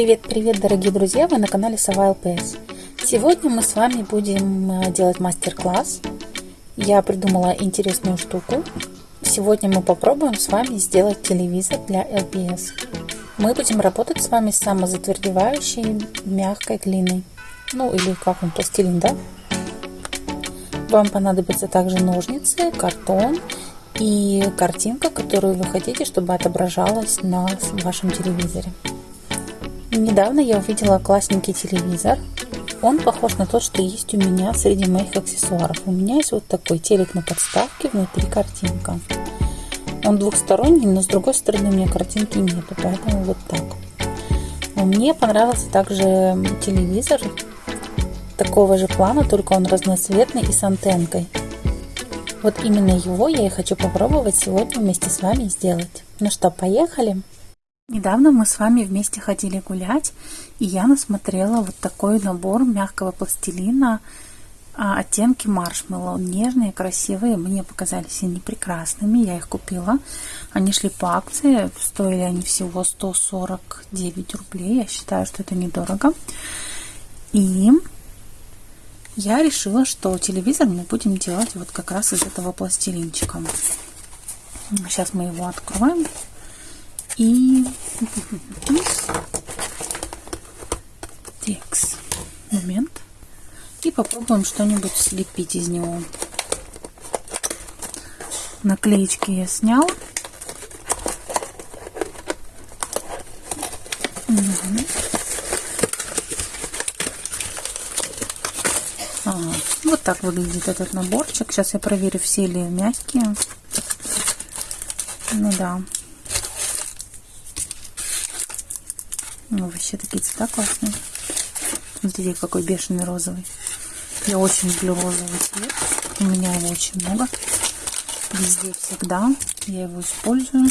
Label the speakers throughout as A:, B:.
A: Привет-привет, дорогие друзья! Вы на канале Сова ЛПС. Сегодня мы с вами будем э, делать мастер-класс. Я придумала интересную штуку. Сегодня мы попробуем с вами сделать телевизор для LPS. Мы будем работать с вами с самозатвердевающей мягкой глиной. Ну или как он, пластилин, да? Вам понадобятся также ножницы, картон и картинка, которую вы хотите, чтобы отображалась на вашем телевизоре. Недавно я увидела классненький телевизор. Он похож на тот, что есть у меня среди моих аксессуаров. У меня есть вот такой телек на подставке, внутри картинка. Он двухсторонний, но с другой стороны у меня картинки нету, поэтому вот так. Мне понравился также телевизор такого же плана, только он разноцветный и с антенкой. Вот именно его я и хочу попробовать сегодня вместе с вами сделать. Ну что, поехали! Недавно мы с вами вместе ходили гулять, и я насмотрела вот такой набор мягкого пластилина а, оттенки маршмеллоу. Нежные, красивые, мне показались они прекрасными, я их купила. Они шли по акции, стоили они всего 149 рублей, я считаю, что это недорого. И я решила, что телевизор мы будем делать вот как раз из этого пластилинчика. Сейчас мы его откроем. И текст. Момент. И попробуем что-нибудь слепить из него. Наклеечки я снял. Вот так выглядит этот наборчик. Сейчас я проверю, все ли мягкие. Ну да. Ну, вообще такие цвета классные. Смотрите, какой бешеный розовый. Я очень люблю розовый цвет. У меня его очень много. Везде всегда. Я его использую.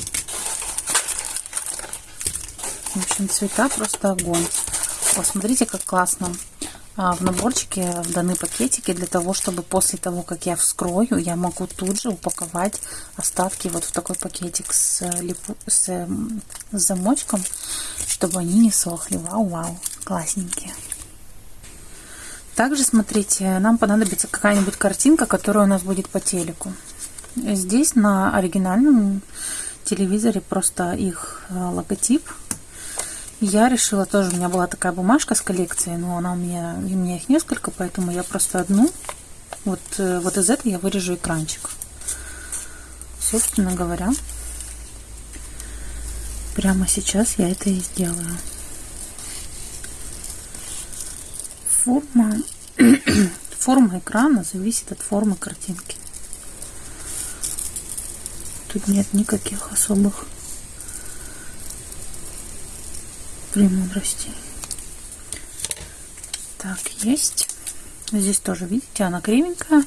A: В общем, цвета просто огонь. Посмотрите, как классно. А, в наборчике даны пакетики для того, чтобы после того, как я вскрою, я могу тут же упаковать остатки вот в такой пакетик с, липу, с, с замочком, чтобы они не сохли. Вау-вау, классненькие. Также, смотрите, нам понадобится какая-нибудь картинка, которая у нас будет по телеку. Здесь на оригинальном телевизоре просто их э, логотип я решила тоже, у меня была такая бумажка с коллекцией, но она у меня, у меня их несколько, поэтому я просто одну, вот, э, вот из этой я вырежу экранчик. Собственно говоря, прямо сейчас я это и сделаю. Форма, форма экрана зависит от формы картинки. Тут нет никаких особых премудрости. Так, есть. Здесь тоже, видите, она кривенькая.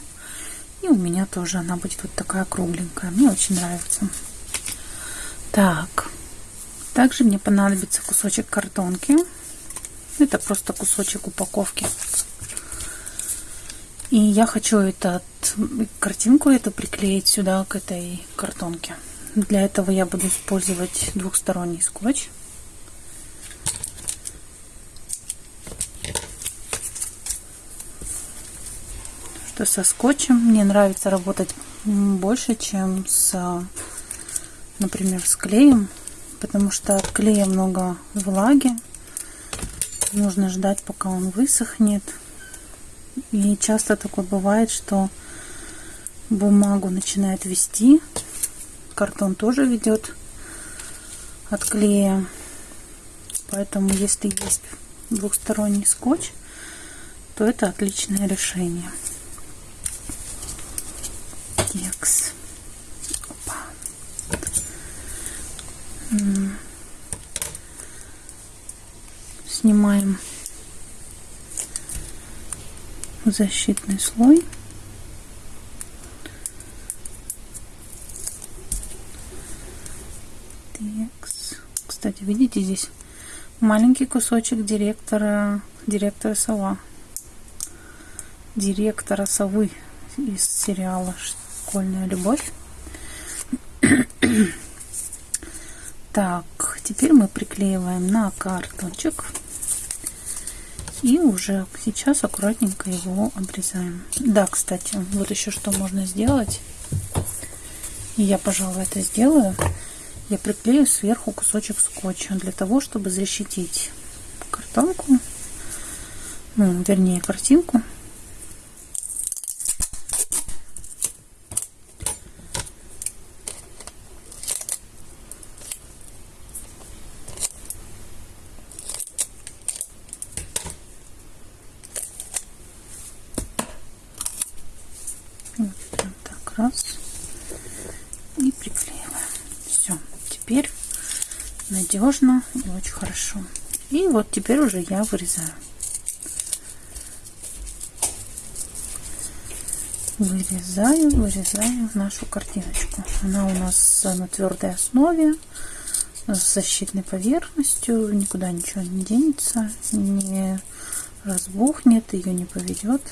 A: И у меня тоже она будет вот такая кругленькая. Мне очень нравится. Так. Также мне понадобится кусочек картонки. Это просто кусочек упаковки. И я хочу этот, картинку эту приклеить сюда, к этой картонке. Для этого я буду использовать двухсторонний скотч. Что со скотчем мне нравится работать больше, чем с, например, с клеем, потому что от клея много влаги. Нужно ждать, пока он высохнет. И часто такое бывает, что бумагу начинает вести. Картон тоже ведет от клея. Поэтому, если есть двухсторонний скотч, то это отличное решение текст. Опа. Снимаем защитный слой. Текст. Кстати, видите, здесь маленький кусочек директора, директора сова. Директора совы из сериала школьная любовь. так, теперь мы приклеиваем на картончик. И уже сейчас аккуратненько его обрезаем. Да, кстати, вот еще что можно сделать. И я, пожалуй, это сделаю. Я приклею сверху кусочек скотча для того, чтобы защитить картонку, ну, вернее, картинку раз и приклеиваем. Все, теперь надежно и очень хорошо. И вот теперь уже я вырезаю. Вырезаю, вырезаю нашу картиночку. Она у нас на твердой основе, с защитной поверхностью, никуда ничего не денется, не разбухнет, ее не поведет.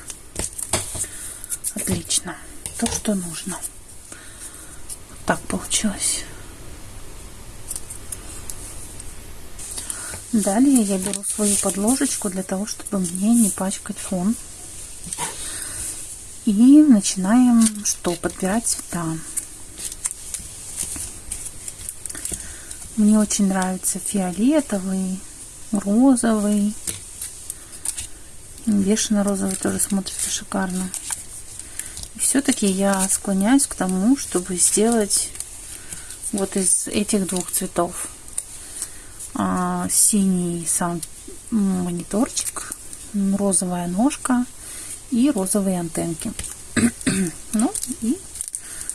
A: Отлично то, что нужно. Вот так получилось. Далее я беру свою подложечку для того, чтобы мне не пачкать фон. И начинаем что? Подбирать цвета. Мне очень нравится фиолетовый, розовый. Бешено-розовый тоже смотрится шикарно все-таки я склоняюсь к тому, чтобы сделать вот из этих двух цветов а, синий сам мониторчик, розовая ножка и розовые антенки. ну и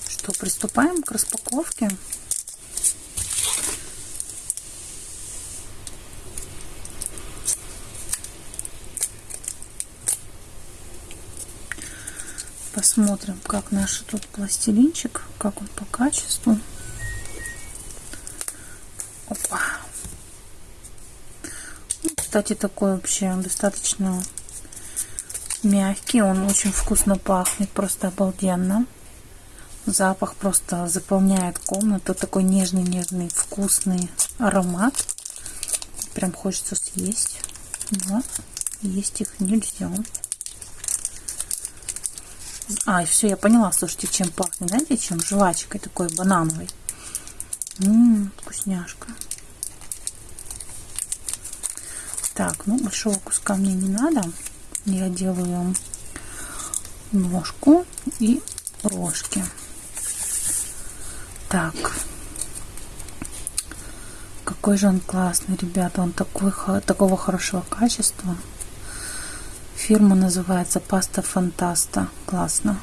A: что, приступаем к распаковке. Посмотрим, как наш тут пластилинчик, как он по качеству. Опа. Кстати, такой вообще достаточно мягкий. Он очень вкусно пахнет, просто обалденно. Запах просто заполняет комнату. Такой нежный-нежный, вкусный аромат. Прям хочется съесть. Но есть их нельзя. А, все, я поняла, слушайте, чем пахнет. Знаете, чем? Жвачкой такой банановой. Ммм, вкусняшка. Так, ну, большого куска мне не надо. Я делаю ножку и рожки. Так. Какой же он классный, ребята. Он такой, такого хорошего качества. Фирма называется Паста Фантаста. Классно.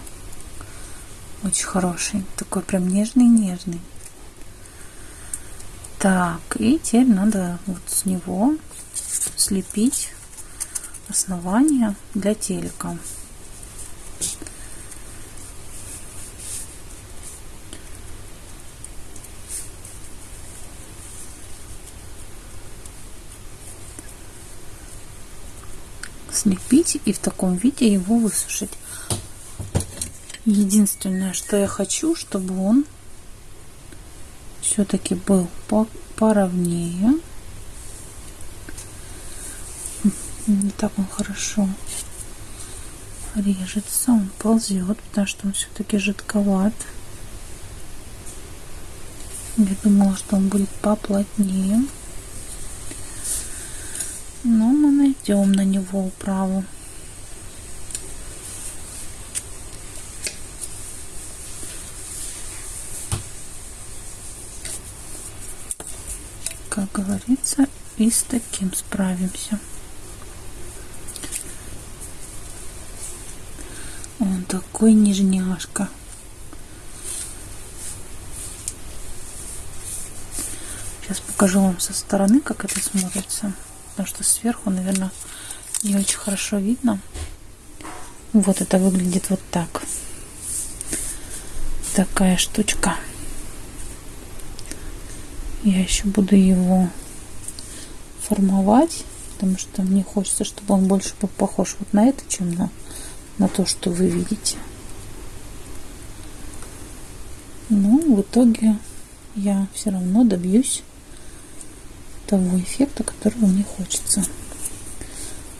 A: Очень хороший. Такой прям нежный-нежный. Так, и теперь надо вот с него слепить основание для телека. слепить и в таком виде его высушить. Единственное, что я хочу, чтобы он все-таки был по поровнее. Не так он хорошо режется, он ползет, потому что он все-таки жидковат. Я думала, что он будет поплотнее. Но мы найдем на него управу. Как говорится, и с таким справимся. Он такой нежняшка. Сейчас покажу вам со стороны, как это смотрится потому что сверху, наверное, не очень хорошо видно. Вот это выглядит вот так. Такая штучка. Я еще буду его формовать, потому что мне хочется, чтобы он больше был похож вот на это, чем на, на то, что вы видите. Но в итоге я все равно добьюсь того эффекта, который мне хочется.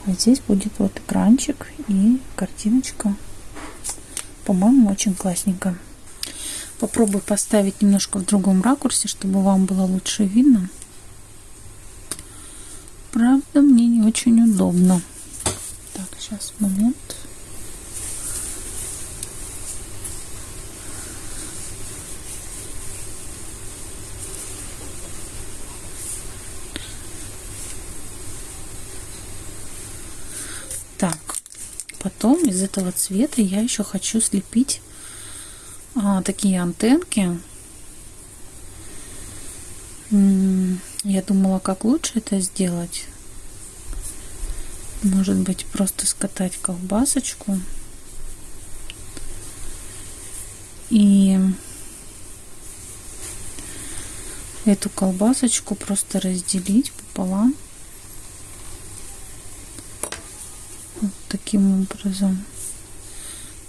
A: А здесь будет вот экранчик и картиночка. По-моему, очень классненько. Попробую поставить немножко в другом ракурсе, чтобы вам было лучше видно. Правда, мне не очень удобно. Так, сейчас момент. Так, потом из этого цвета я еще хочу слепить а, такие антенки. Я думала, как лучше это сделать. Может быть, просто скатать колбасочку. И эту колбасочку просто разделить пополам. Таким образом.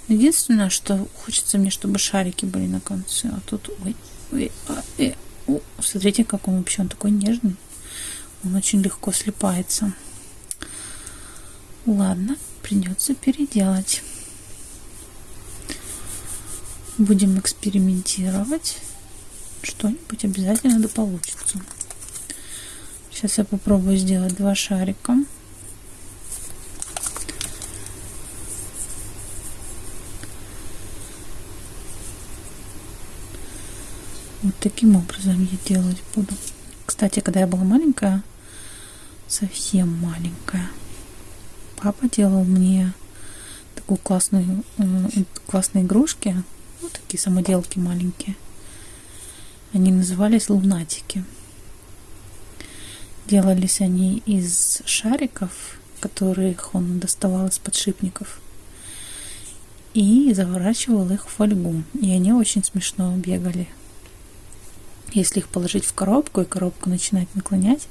A: Единственное, что хочется мне, чтобы шарики были на конце. А тут, ой, ой, а, э, смотрите, как он вообще, он такой нежный. Он очень легко слипается. Ладно, придется переделать. Будем экспериментировать. Что-нибудь обязательно да получится. Сейчас я попробую сделать два шарика. Таким образом я делать буду. Кстати, когда я была маленькая, совсем маленькая, папа делал мне такую классную, э, классные игрушки, вот такие самоделки маленькие. Они назывались лунатики. Делались они из шариков, которых он доставал из подшипников, и заворачивал их в фольгу. И они очень смешно бегали. Если их положить в коробку, и коробку начинать наклонять,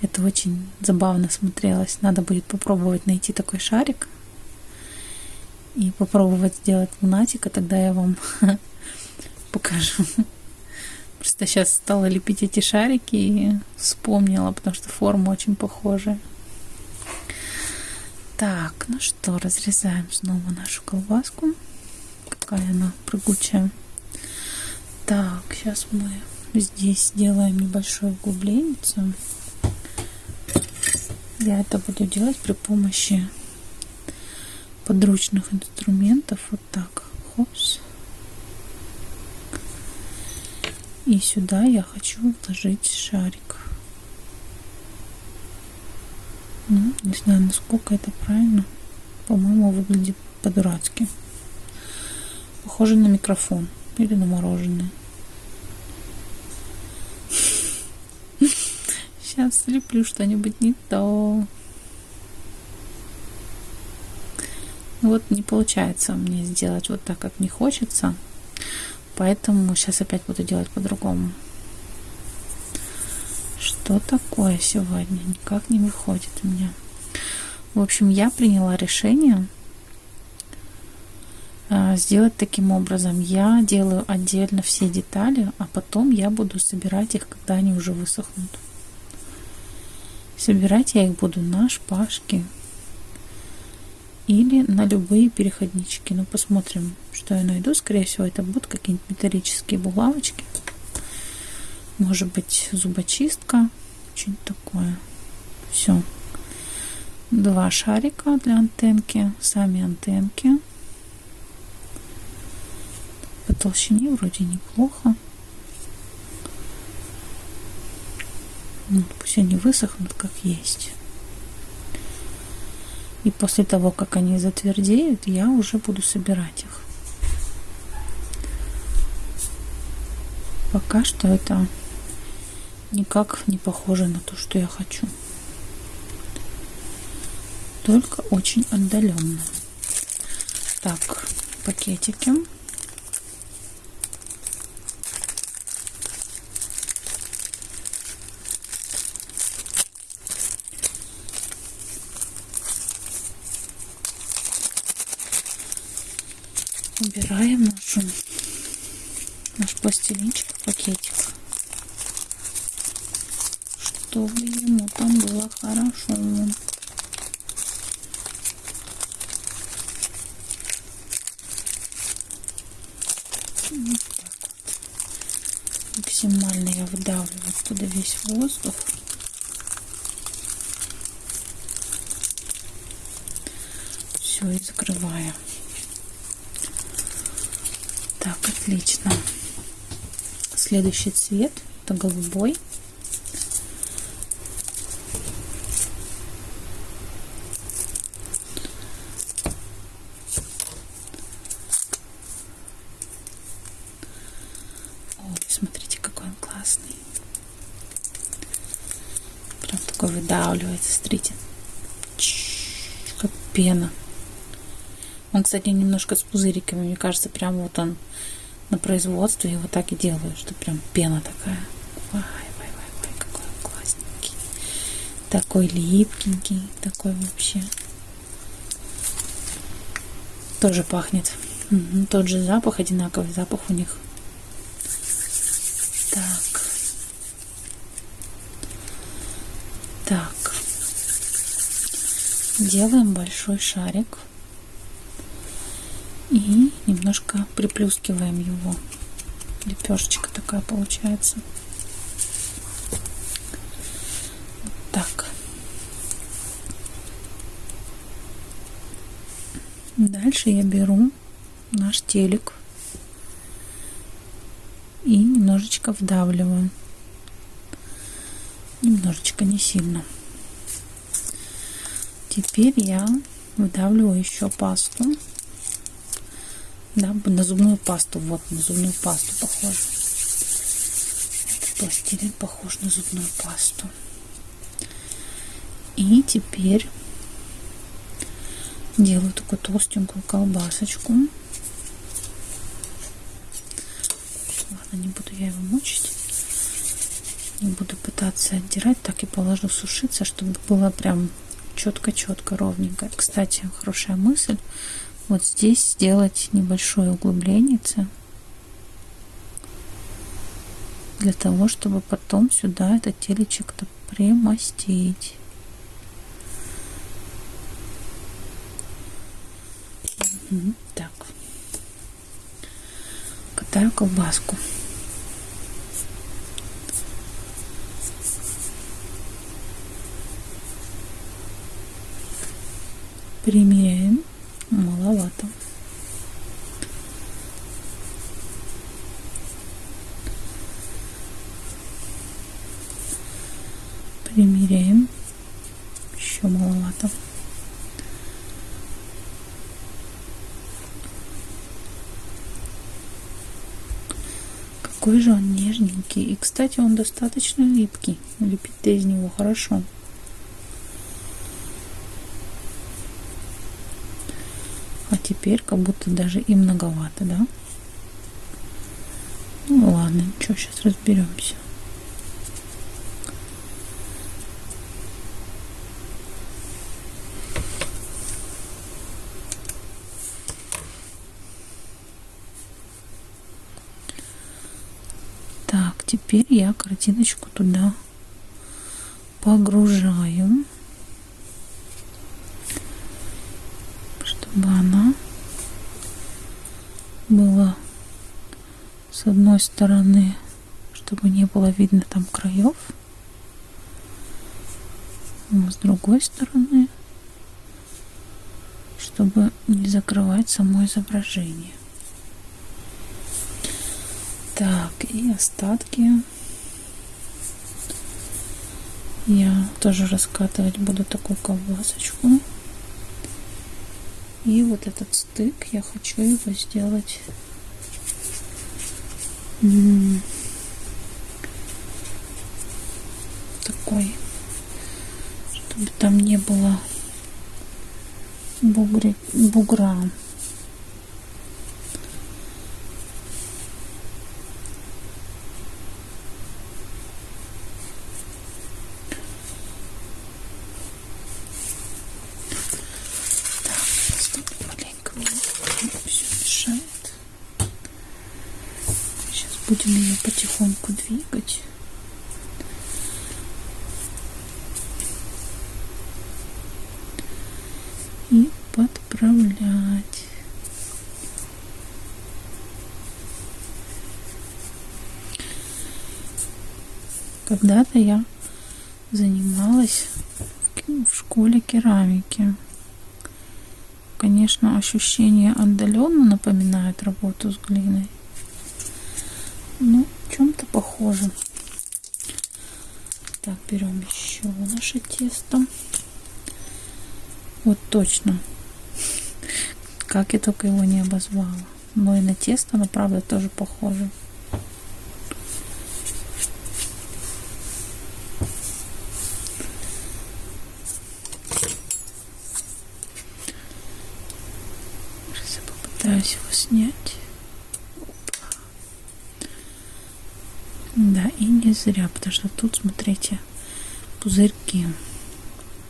A: это очень забавно смотрелось. Надо будет попробовать найти такой шарик и попробовать сделать лунатика, тогда я вам покажу. Просто сейчас стала лепить эти шарики и вспомнила, потому что форма очень похожая. Так, ну что, разрезаем снова нашу колбаску. Какая она прыгучая. Так, сейчас мы здесь сделаем небольшое углубление. Я это буду делать при помощи подручных инструментов. Вот так. Хопс. И сюда я хочу вложить шарик. Ну, не знаю, насколько это правильно. По-моему, выглядит по-дурацки. Похоже на микрофон или на мороженое. Сейчас слеплю что-нибудь не то. Вот не получается мне сделать вот так, как мне хочется. Поэтому сейчас опять буду делать по-другому. Что такое сегодня? Никак не выходит у меня. В общем, я приняла решение а, сделать таким образом. Я делаю отдельно все детали, а потом я буду собирать их, когда они уже высохнут. Собирать я их буду на шпажке или на любые переходнички. Ну, посмотрим, что я найду. Скорее всего, это будут какие-нибудь металлические булавочки. Может быть, зубочистка. Что-нибудь такое. Все. Два шарика для антенки. Сами антенки по толщине вроде неплохо. Пусть они высохнут как есть. И после того, как они затвердеют, я уже буду собирать их. Пока что это никак не похоже на то, что я хочу. Только очень отдаленно. Так, пакетики. Убираем нашу, наш пластилинчик в пакетик. чтобы ему там было хорошо. Максимально я выдавливаю туда весь воздух. Все, и закрываю. Так, отлично. Следующий цвет это голубой. Ой, смотрите, какой он классный. Прям такой выдавливается, смотрите. Как пена. Он, кстати, немножко с пузыриками. Мне кажется, прям вот он на производстве его так и делают, что прям пена такая. Ой, ой, ой, ой, какой он классненький. Такой липкенький, такой вообще. Тоже пахнет. Угу, тот же запах, одинаковый запах у них. Так. Так. Делаем большой шарик и немножко приплюскиваем его. Лепешечка такая получается. Вот так. Дальше я беру наш телек и немножечко вдавливаю. Немножечко, не сильно. Теперь я выдавливаю еще пасту да, на зубную пасту. Вот, на зубную пасту похоже. Этот пластилин похож на зубную пасту. И теперь делаю такую толстенькую колбасочку. Ладно, не буду я его мучить. Не буду пытаться отдирать, так и положу сушиться, чтобы было прям четко-четко, ровненько. Кстати, хорошая мысль вот здесь сделать небольшое углубление для того, чтобы потом сюда этот телечек-то примостить. Так. Катаю колбаску. Примеряем маловато. Примеряем. Еще маловато. Какой же он нежненький. И, кстати, он достаточно липкий. Лепить-то из него хорошо. Теперь как будто даже и многовато, да? Ну ладно, ничего, сейчас разберемся. Так, теперь я картиночку туда погружаю. чтобы она была с одной стороны, чтобы не было видно там краев, с другой стороны, чтобы не закрывать само изображение. Так, и остатки я тоже раскатывать буду такую колбасочку. И вот этот стык я хочу его сделать такой, будем ее потихоньку двигать. И подправлять. Когда-то я занималась в школе керамики. Конечно, ощущение отдаленно напоминает работу с глиной. Похоже. Так, берем еще наше тесто. Вот точно. Как я только его не обозвала. Но и на тесто, но правда тоже похоже. Сейчас я попытаюсь его снять. Да, и не зря, потому что тут, смотрите, пузырьки.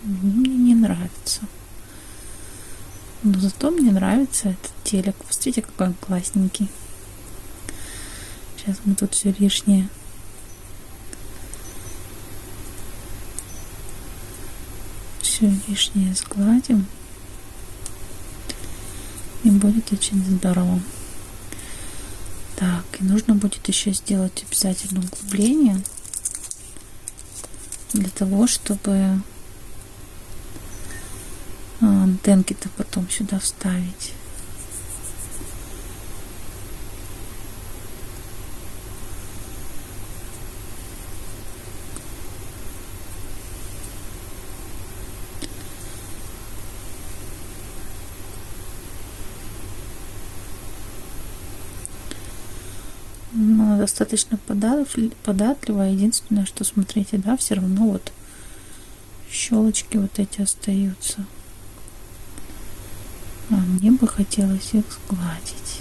A: Мне не нравится. Но зато мне нравится этот телек. Посмотрите, какой он классненький. Сейчас мы тут все лишнее все лишнее сгладим. И будет очень здорово. Так, и нужно будет еще сделать обязательно углубление для того, чтобы антенки-то потом сюда вставить. она достаточно податливая. Единственное, что смотрите, да, все равно вот щелочки вот эти остаются. А мне бы хотелось их сгладить.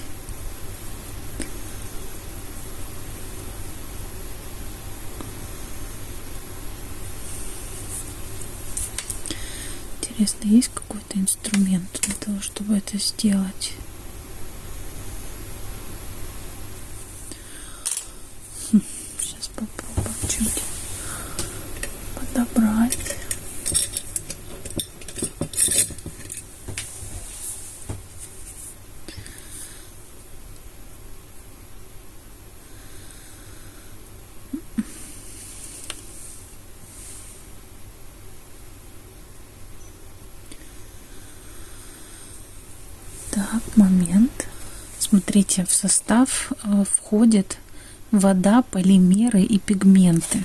A: Интересно, есть какой-то инструмент для того, чтобы это сделать? Сейчас попробуем чуть подобрать. Так, момент. Смотрите, в состав э, входит вода, полимеры и пигменты.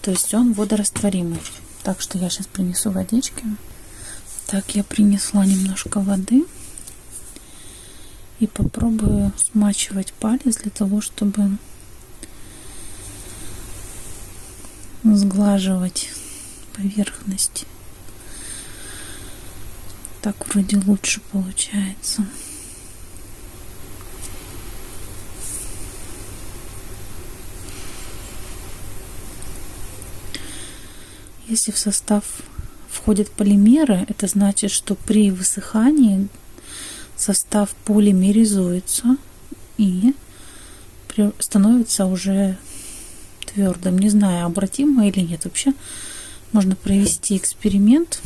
A: То есть он водорастворимый. Так что я сейчас принесу водички. Так, я принесла немножко воды. И попробую смачивать палец для того, чтобы сглаживать поверхность. Так вроде лучше получается. Если в состав входят полимеры, это значит, что при высыхании состав полимеризуется и становится уже твердым. Не знаю, обратимо или нет. Вообще можно провести эксперимент,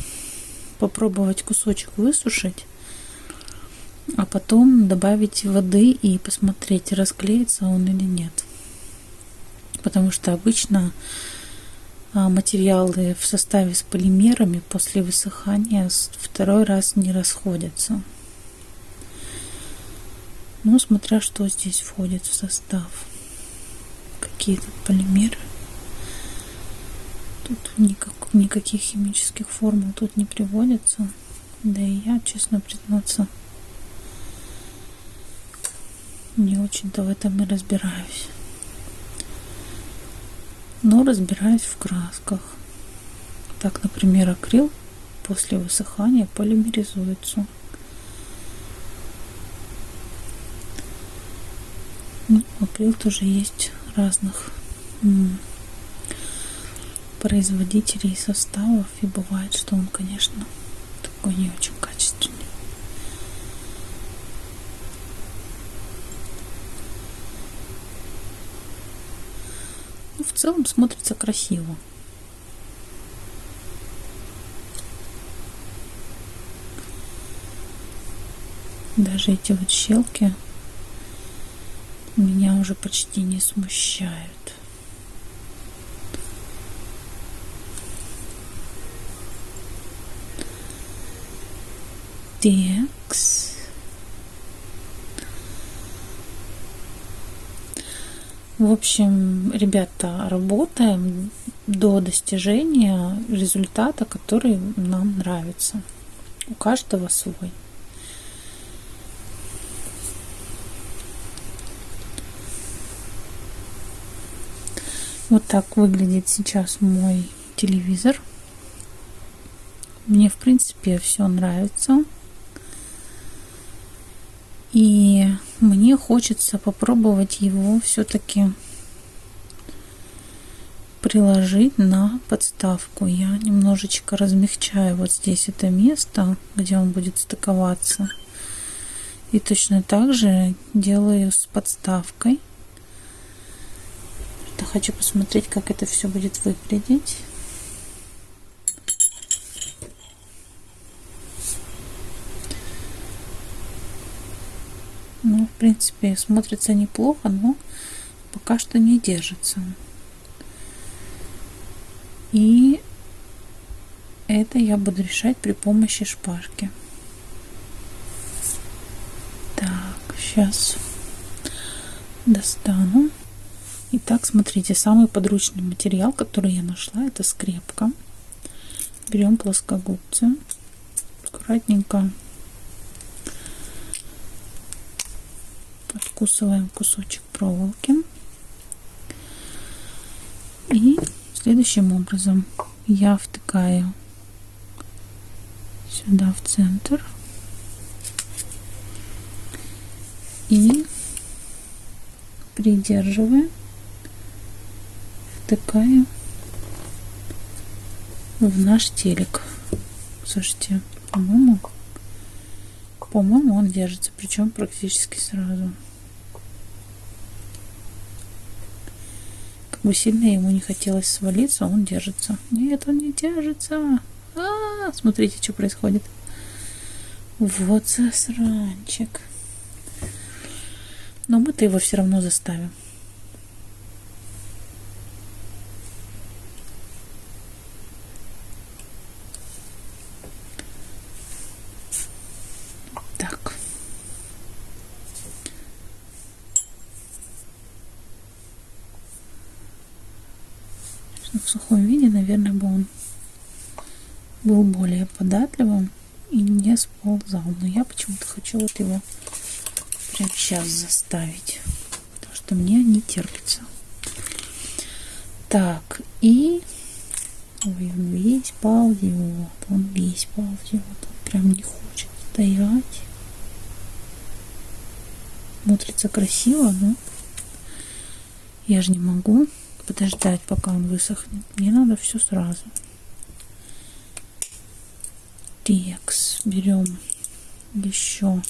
A: попробовать кусочек высушить, а потом добавить воды и посмотреть, расклеится он или нет. Потому что обычно материалы в составе с полимерами после высыхания второй раз не расходятся. Ну, смотря что здесь входит в состав. Какие-то полимеры. Тут никак, никаких химических формул тут не приводится. Да и я, честно признаться, не очень-то в этом и разбираюсь но разбираюсь в красках. Так, например, акрил после высыхания полимеризуется. Ну, акрил тоже есть разных производителей составов, и бывает, что он, конечно, такой не очень качественный. в целом смотрится красиво. Даже эти вот щелки меня уже почти не смущают. Текс. В общем, ребята, работаем до достижения результата, который нам нравится. У каждого свой. Вот так выглядит сейчас мой телевизор. Мне, в принципе, все нравится. И мне хочется попробовать его все-таки приложить на подставку. Я немножечко размягчаю вот здесь это место, где он будет стыковаться. И точно так же делаю с подставкой хочу посмотреть, как это все будет выглядеть. Ну, в принципе, смотрится неплохо, но пока что не держится. И это я буду решать при помощи шпажки. Так, сейчас достану. Итак, смотрите, самый подручный материал, который я нашла, это скрепка. Берем плоскогубцы, аккуратненько подкусываем кусочек проволоки. И следующим образом я втыкаю сюда в центр и придерживая втыкаю в наш телек. Слушайте, по-моему, по-моему, он держится, причем практически сразу. Как бы сильно ему не хотелось свалиться, он держится. Нет, он не держится. А, -а, -а смотрите, что происходит. Вот засранчик. Но мы-то его все равно заставим. в сухом виде, наверное, бы он был более податливым и не сползал. Но я почему-то хочу вот его прямо сейчас заставить, потому что мне не терпится. Так, и Ой, он весь ползет, он весь ползет, он прям не хочет стоять. Смотрится красиво, но я же не могу подождать, пока он высохнет. Мне надо все сразу. Текс. Берем еще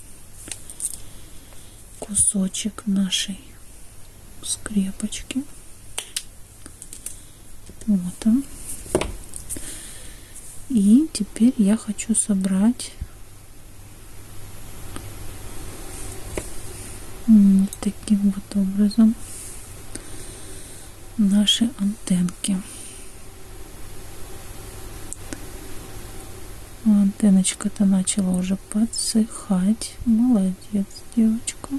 A: кусочек нашей скрепочки. Вот он. И теперь я хочу собрать таким вот образом наши антенки. Антенночка-то начала уже подсыхать. Молодец, девочка.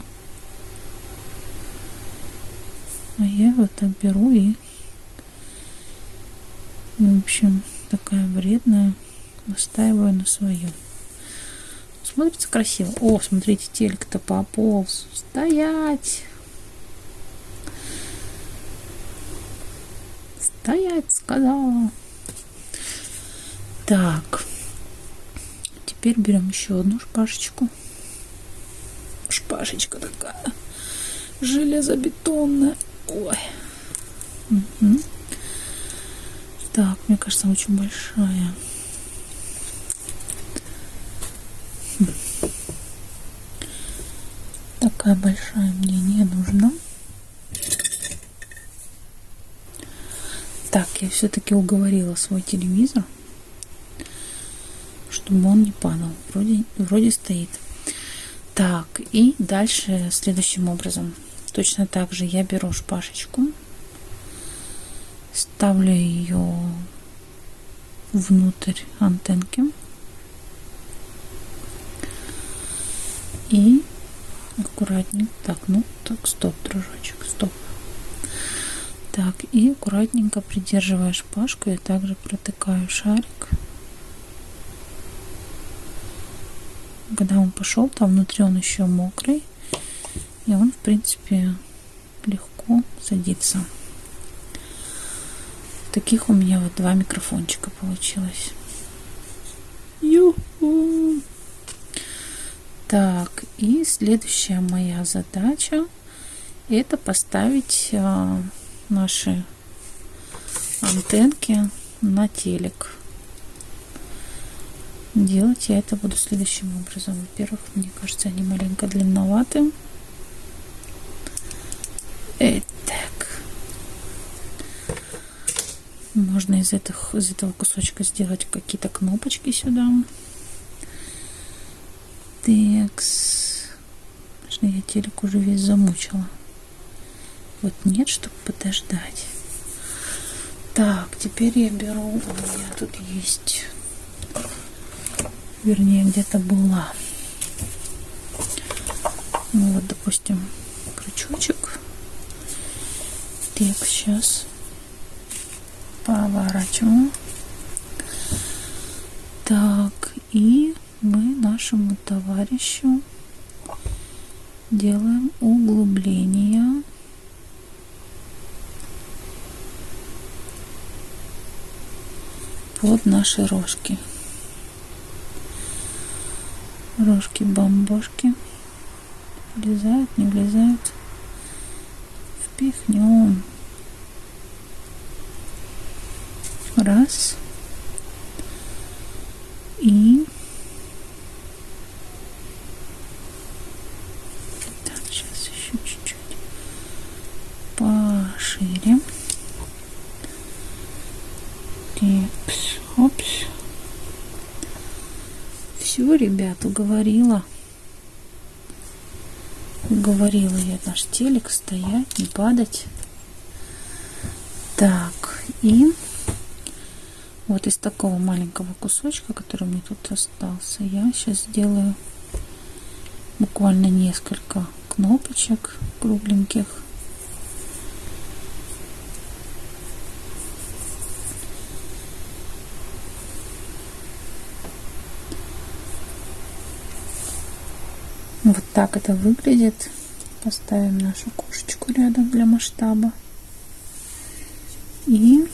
A: А я вот так беру и, в общем, такая вредная, настаиваю на своем. Смотрится красиво. О, смотрите, телек-то пополз. Стоять! Стоять, сказала. Так. Теперь берем еще одну шпажечку. Шпажечка такая. Железобетонная. Ой. Угу. Так, мне кажется, очень большая. Такая большая мне не нужна. Так, я все-таки уговорила свой телевизор, чтобы он не падал. Вроде, вроде стоит. Так, и дальше следующим образом. Точно так же я беру шпажечку, ставлю ее внутрь антенки и аккуратненько, так, ну, так, стоп, дружочек, стоп. Так, и аккуратненько придерживая шпажку, я также протыкаю шарик. Когда он пошел, там внутри он еще мокрый, и он, в принципе, легко садится. Таких у меня вот два микрофончика получилось. Ю-ху! Так, и следующая моя задача это поставить а, наши антенки на телек. Делать я это буду следующим образом. Во-первых, мне кажется, они маленько длинноваты. Итак. Можно из, этих, из этого кусочка сделать какие-то кнопочки сюда. Текс. Конечно, я телек уже весь замучила. Вот нет, чтобы подождать. Так, теперь я беру, у меня тут есть, вернее, где-то была. Ну вот, допустим, крючочек. Так, сейчас поворачиваем. Так, и мы нашему товарищу делаем углубление. Под наши рожки. Рожки бомбошки. Влезают не влезают. Впихнем раз и пошире. Текс, опс. Все, ребят, уговорила. Уговорила я наш телек стоять, не падать. Так, и вот из такого маленького кусочка, который мне тут остался, я сейчас сделаю буквально несколько кнопочек кругленьких. Вот так это выглядит. Поставим нашу кошечку рядом для масштаба. И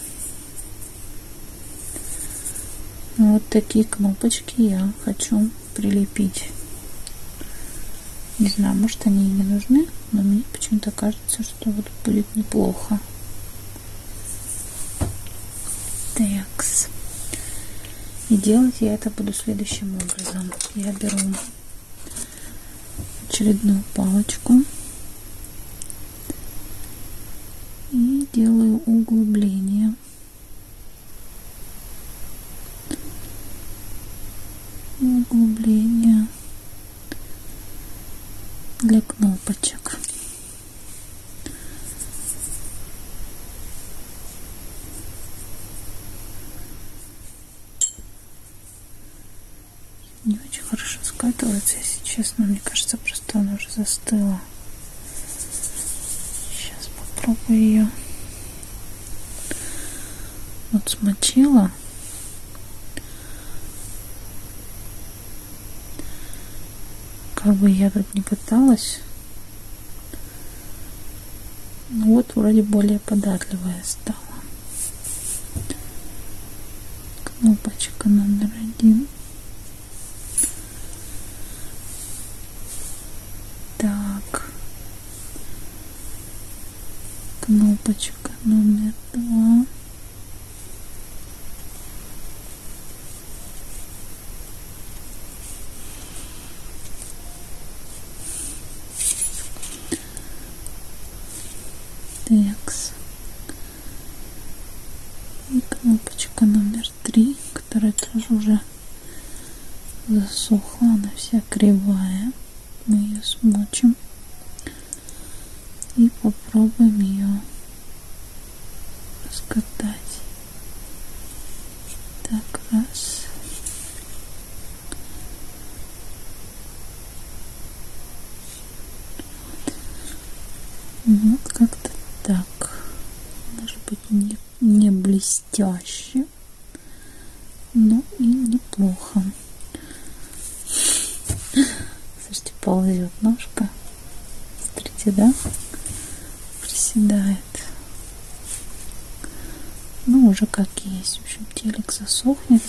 A: вот такие кнопочки я хочу прилепить. Не знаю, может они и не нужны, но мне почему-то кажется, что вот будет неплохо. Такс. И делать я это буду следующим образом. Я беру очередную палочку и делаю углубление для кнопочек. Не очень хорошо скатывается, если честно. Мне кажется, просто она уже застыла. Сейчас попробую ее. Вот смочила. Как бы я тут не пыталась. Ну вот вроде более податливая стала. Кнопочка номер один. кнопочка номер два. Текс. И кнопочка номер три, которая тоже уже засохла, она вся кривая. мы ее смочим и попробуем ее раскатать. Так, раз. Вот как-то так. Может быть не, не блестяще, но и неплохо. Слушайте, ползет ножка. Смотрите, да? Приседает. Ну, уже как есть. В общем, телек засохнет.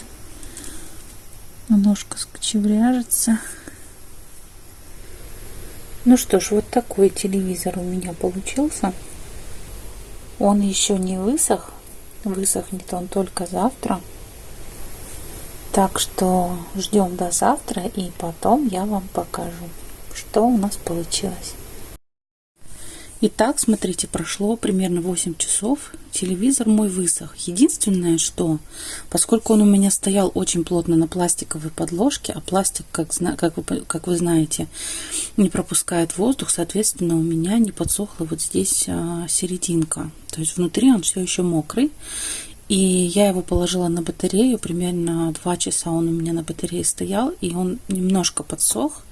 A: Ножка скочевряжется. Ну что ж, вот такой телевизор у меня получился. Он еще не высох. Высохнет он только завтра. Так что ждем до завтра и потом я вам покажу, что у нас получилось. Итак, смотрите, прошло примерно 8 часов. Телевизор мой высох. Единственное, что, поскольку он у меня стоял очень плотно на пластиковой подложке, а пластик, как, как, вы, как вы знаете, не пропускает воздух, соответственно, у меня не подсохла вот здесь а, серединка. То есть внутри он все еще мокрый. И я его положила на батарею, примерно 2 часа он у меня на батарее стоял, и он немножко подсох.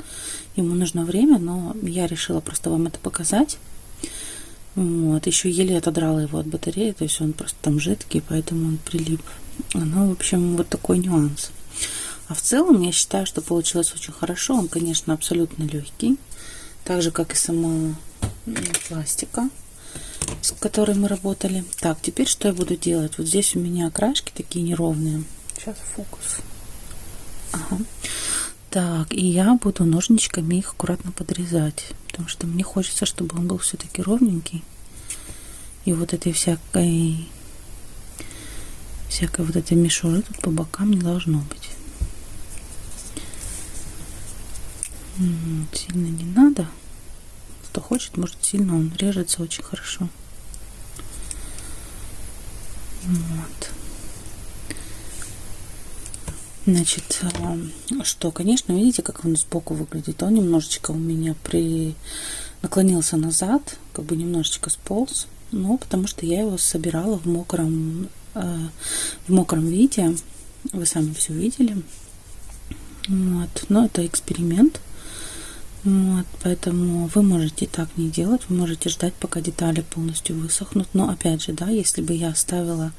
A: Ему нужно время, но я решила просто вам это показать. Вот, еще еле отодрала его от батареи, то есть он просто там жидкий, поэтому он прилип. Ну, в общем, вот такой нюанс. А в целом я считаю, что получилось очень хорошо. Он, конечно, абсолютно легкий, так же, как и сама пластика с которой мы работали. Так, теперь что я буду делать? Вот здесь у меня окрашки такие неровные. Сейчас фокус. Ага. Так, и я буду ножничками их аккуратно подрезать, потому что мне хочется, чтобы он был все-таки ровненький. И вот этой всякой всякой вот этой мишуры тут по бокам не должно быть. Сильно не надо. Кто хочет, может сильно он режется очень хорошо. Вот. Значит, а, что, конечно, видите, как он сбоку выглядит. Он немножечко у меня при наклонился назад, как бы немножечко сполз. Но потому что я его собирала в мокром, э, в мокром виде. Вы сами все видели. Вот. Но это эксперимент. Вот, поэтому вы можете так не делать, вы можете ждать, пока детали полностью высохнут. Но опять же, да, если бы я оставила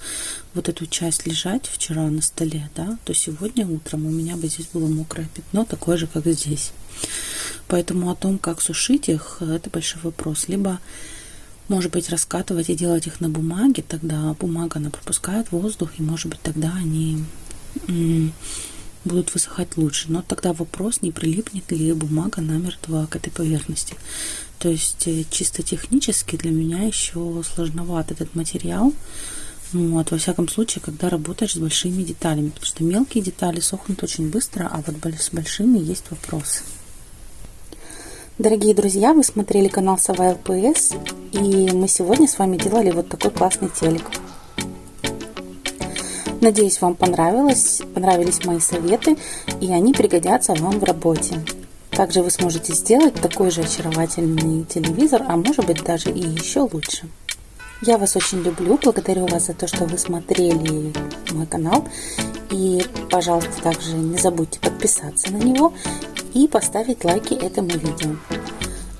A: вот эту часть лежать вчера на столе, да, то сегодня утром у меня бы здесь было мокрое пятно, такое же, как здесь. Поэтому о том, как сушить их, это большой вопрос. Либо, может быть, раскатывать и делать их на бумаге, тогда бумага, она пропускает воздух, и, может быть, тогда они будут высыхать лучше. Но тогда вопрос, не прилипнет ли бумага намертво к этой поверхности. То есть э, чисто технически для меня еще сложноват этот материал. Вот, во всяком случае, когда работаешь с большими деталями, потому что мелкие детали сохнут очень быстро, а вот с большими есть вопросы. Дорогие друзья, вы смотрели канал Сова ЛПС, и мы сегодня с вами делали вот такой классный телек. Надеюсь, вам понравилось, понравились мои советы, и они пригодятся вам в работе. Также вы сможете сделать такой же очаровательный телевизор, а может быть даже и еще лучше. Я вас очень люблю, благодарю вас за то, что вы смотрели мой канал. И, пожалуйста, также не забудьте подписаться на него и поставить лайки этому видео.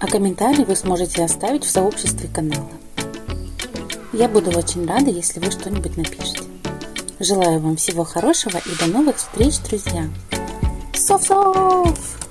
A: А комментарии вы сможете оставить в сообществе канала. Я буду очень рада, если вы что-нибудь напишите. Желаю вам всего хорошего и до новых встреч, друзья! Сов-сов!